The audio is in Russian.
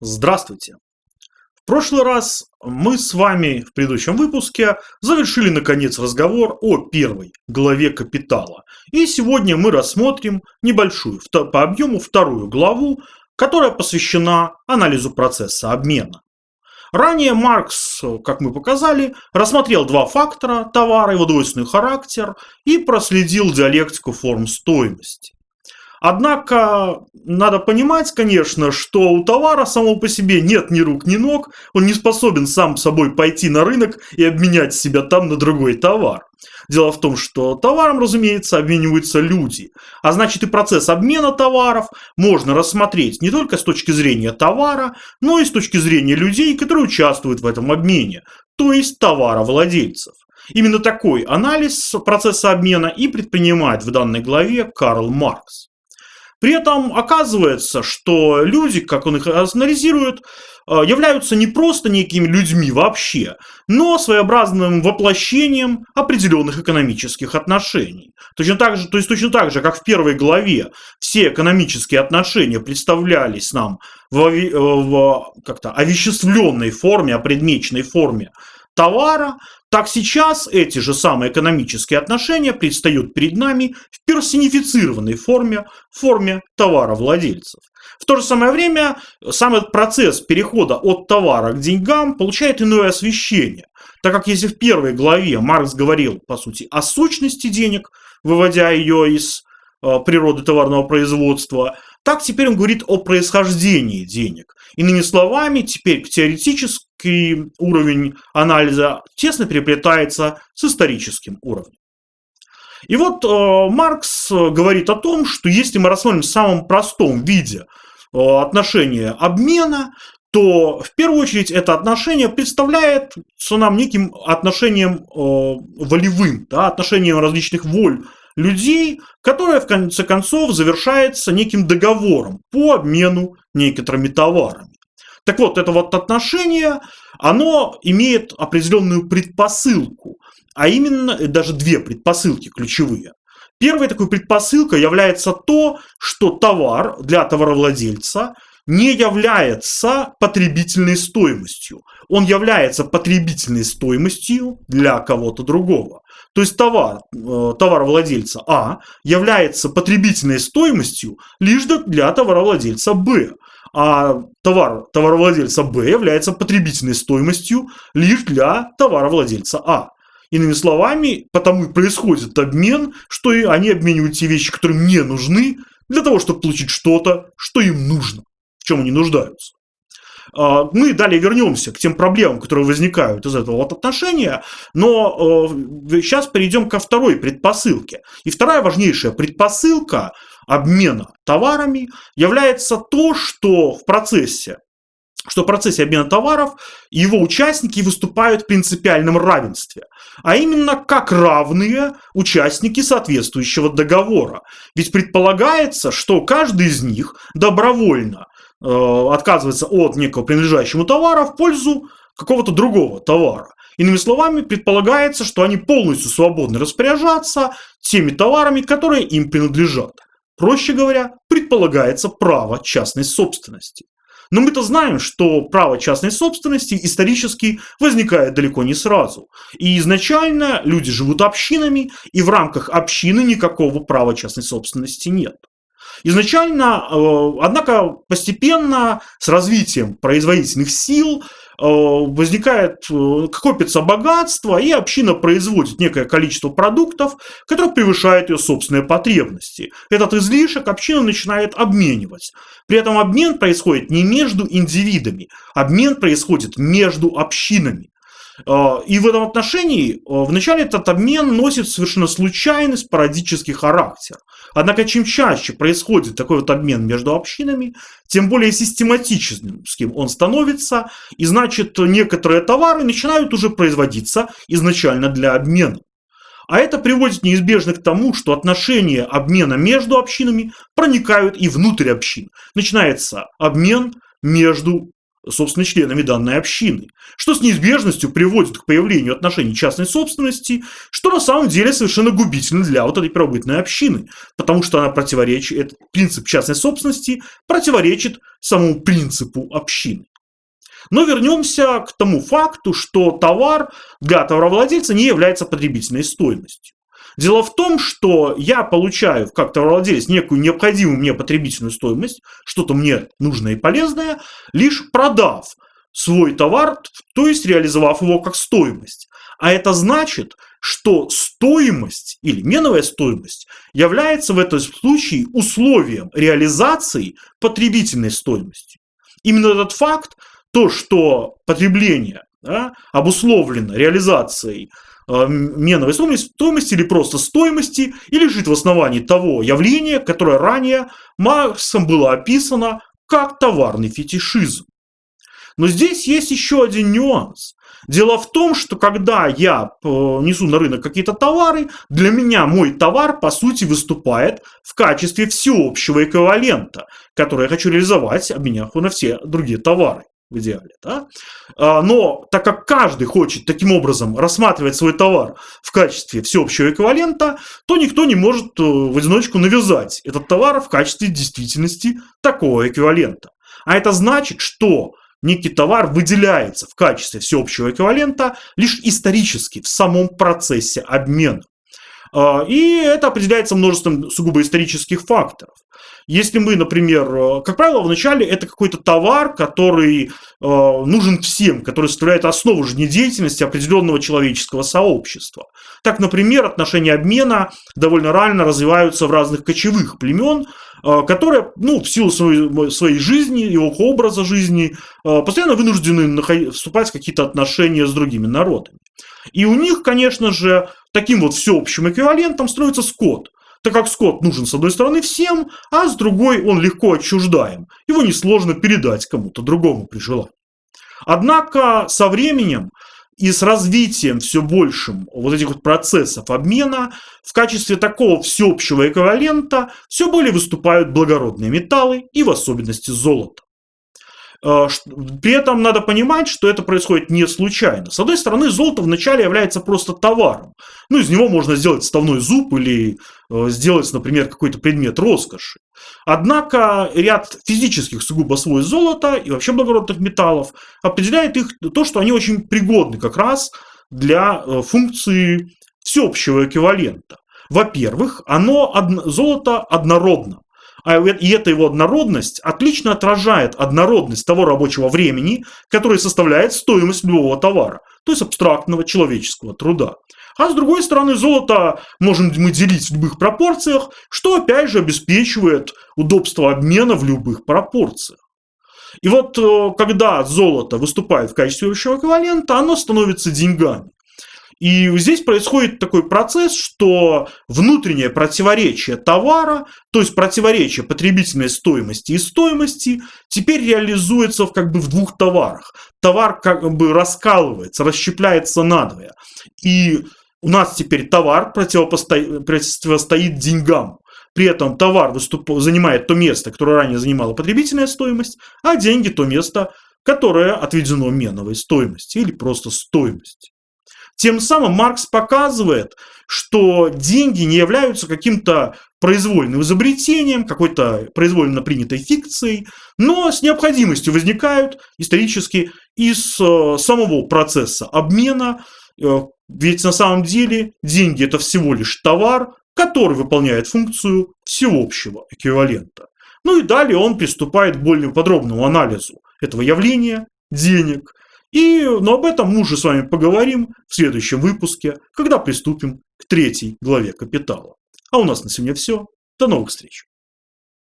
Здравствуйте! В прошлый раз мы с вами в предыдущем выпуске завершили наконец разговор о первой главе капитала. И сегодня мы рассмотрим небольшую по объему вторую главу, которая посвящена анализу процесса обмена. Ранее Маркс, как мы показали, рассмотрел два фактора – товара, его двойственный характер и проследил диалектику форм стоимости. Однако надо понимать, конечно, что у товара самого по себе нет ни рук, ни ног, он не способен сам собой пойти на рынок и обменять себя там на другой товар. Дело в том, что товаром, разумеется, обмениваются люди. А значит и процесс обмена товаров можно рассмотреть не только с точки зрения товара, но и с точки зрения людей, которые участвуют в этом обмене, то есть товаровладельцев. Именно такой анализ процесса обмена и предпринимает в данной главе Карл Маркс. При этом оказывается, что люди, как он их анализирует, э, являются не просто некими людьми вообще, но своеобразным воплощением определенных экономических отношений. Точно так же, то есть точно так же, как в первой главе все экономические отношения представлялись нам в, в как-то овеществленной форме, опредмеченной форме товара, так сейчас эти же самые экономические отношения предстают перед нами в персонифицированной форме, форме товаровладельцев. В то же самое время сам этот процесс перехода от товара к деньгам получает иное освещение. Так как если в первой главе Маркс говорил, по сути, о сущности денег, выводя ее из э, природы товарного производства, так теперь он говорит о происхождении денег. Иными словами, теперь теоретический уровень анализа тесно переплетается с историческим уровнем. И вот э, Маркс говорит о том, что если мы рассмотрим в самом простом виде э, отношение обмена, то в первую очередь это отношение представляет нам неким отношением э, волевым, да, отношением различных воль людей, которое в конце концов завершается неким договором по обмену некоторыми товарами. Так вот, это вот отношение, оно имеет определенную предпосылку, а именно даже две предпосылки ключевые. Первой такой предпосылкой является то, что товар для товаровладельца не является потребительной стоимостью. Он является потребительной стоимостью для кого-то другого. То есть товар, э, товаровладельца А является потребительной стоимостью лишь для товаровладельца Б. А товар товаровладельца Б является потребительной стоимостью лишь для товаровладельца А. Иными словами, потому и происходит обмен, что и они обменивают те вещи, которые мне нужны, для того, чтобы получить что-то, что им нужно, в чем они нуждаются. А, мы далее вернемся к тем проблемам, которые возникают из этого вот отношения, но сейчас перейдем ко второй предпосылке. И вторая важнейшая предпосылка обмена товарами является то, что в процессе что в процессе обмена товаров его участники выступают в принципиальном равенстве, а именно как равные участники соответствующего договора. Ведь предполагается, что каждый из них добровольно Э, отказывается от некого принадлежащему товара в пользу какого-то другого товара. Иными словами, предполагается, что они полностью свободны распоряжаться теми товарами, которые им принадлежат. Проще говоря, предполагается право частной собственности. Но мы-то знаем, что право частной собственности исторически возникает далеко не сразу. И изначально люди живут общинами, и в рамках общины никакого права частной собственности нет. Изначально, э, однако, постепенно с развитием производительных сил э, возникает, э, копится богатство, и община производит некое количество продуктов, которое превышает ее собственные потребности. Этот излишек община начинает обменивать. При этом обмен происходит не между индивидами, обмен происходит между общинами. И в этом отношении вначале этот обмен носит совершенно случайный спорадический характер. Однако, чем чаще происходит такой вот обмен между общинами, тем более систематическим он становится, и значит, некоторые товары начинают уже производиться изначально для обмена. А это приводит неизбежно к тому, что отношения обмена между общинами проникают и внутрь общин. Начинается обмен между собственно, членами данной общины, что с неизбежностью приводит к появлению отношений частной собственности, что на самом деле совершенно губительно для вот этой первобытной общины, потому что она противоречит, этот принцип частной собственности противоречит самому принципу общины. Но вернемся к тому факту, что товар для товаровладельца не является потребительной стоимостью. Дело в том, что я получаю как товаровладелец некую необходимую мне потребительную стоимость, что-то мне нужное и полезное, лишь продав свой товар, то есть реализовав его как стоимость. А это значит, что стоимость или меновая стоимость является в этом случае условием реализации потребительной стоимости. Именно этот факт, то, что потребление да, обусловлено реализацией меновой стоимости, стоимости или просто стоимости, и лежит в основании того явления, которое ранее Марксом было описано как товарный фетишизм. Но здесь есть еще один нюанс. Дело в том, что когда я э, несу на рынок какие-то товары, для меня мой товар, по сути, выступает в качестве всеобщего эквивалента, который я хочу реализовать, обменяв на все другие товары в идеале. Да? А, но так как каждый хочет таким образом рассматривать свой товар в качестве всеобщего эквивалента, то никто не может э, в одиночку навязать этот товар в качестве действительности такого эквивалента. А это значит, что некий товар выделяется в качестве всеобщего эквивалента лишь исторически в самом процессе обмена. А, и это определяется множеством сугубо исторических факторов. Если мы, например, э, как правило, вначале это какой-то товар, который э, нужен всем, который составляет основу жизнедеятельности определенного человеческого сообщества. Так, например, отношения обмена довольно рано развиваются в разных кочевых племен, э, которые, ну, в силу своей, своей жизни, его образа жизни, постоянно вынуждены вступать в какие-то отношения с другими народами. И у них, конечно же, таким вот всеобщим эквивалентом строится скот так как скот нужен с одной стороны всем, а с другой он легко отчуждаем. Его несложно передать кому-то другому при желании. Однако со временем и с развитием все большим вот этих вот процессов обмена в качестве такого всеобщего эквивалента все более выступают благородные металлы и в особенности золото. Э, при этом надо понимать, что это происходит не случайно. С одной стороны, золото вначале является просто товаром. Ну, из него можно сделать вставной зуб или э, сделать, например, какой-то предмет роскоши. Однако ряд физических сугубо свойств золота и вообще благородных металлов определяет их то, что они очень пригодны как раз для э, функции всеобщего эквивалента. Во-первых, оно, золото однородно. А и эта его однородность отлично отражает однородность того рабочего времени, который составляет стоимость любого товара, то есть абстрактного человеческого труда. А с другой стороны, золото можем мы делить в любых пропорциях, что опять же обеспечивает удобство обмена в любых пропорциях. И вот э, когда золото выступает в качестве общего эквивалента, оно становится деньгами. И здесь происходит такой процесс, что внутреннее противоречие товара, то есть противоречие потребительной стоимости и стоимости, теперь реализуется в, как бы в двух товарах. Товар как бы раскалывается, расщепляется надвое. И у нас теперь товар противостоит деньгам. При этом товар выступ... занимает то место, которое ранее занимала потребительная стоимость, а деньги то место, которое отведено меновой стоимости или просто стоимости. Тем самым Маркс показывает, что деньги не являются каким-то произвольным изобретением, какой-то произвольно принятой фикцией, но с необходимостью возникают исторически из э, самого процесса обмена, э, ведь на самом деле деньги это всего лишь товар, который выполняет функцию всеобщего эквивалента. Ну и далее он приступает к более подробному анализу этого явления, денег, и, но об этом мы уже с вами поговорим в следующем выпуске, когда приступим к третьей главе «Капитала». А у нас на сегодня все. До новых встреч!